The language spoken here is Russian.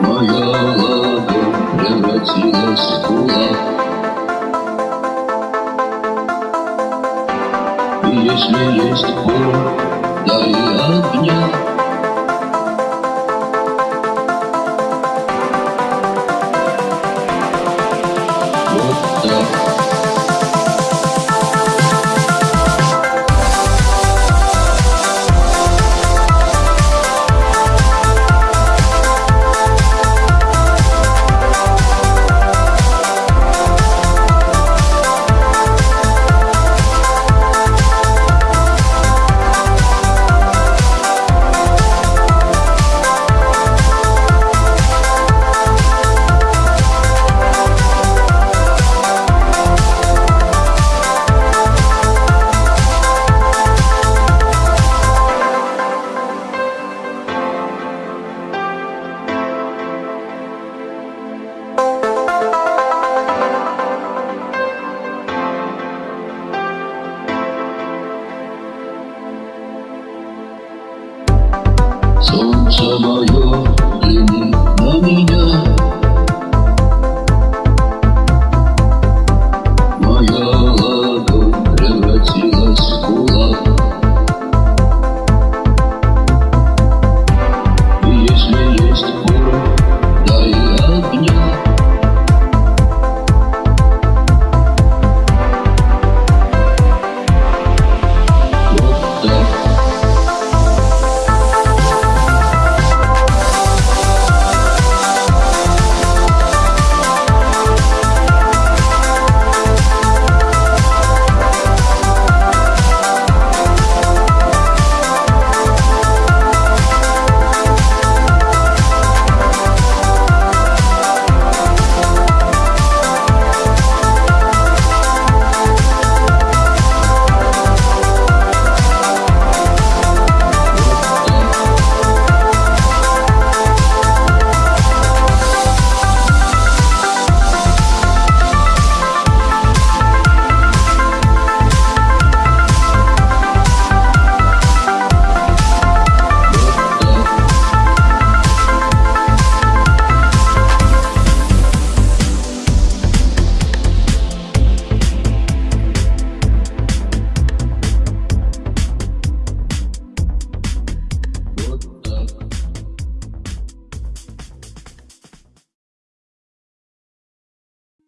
Моя ладонь превратилась в кулак. И если есть боль, дай огня Mumbo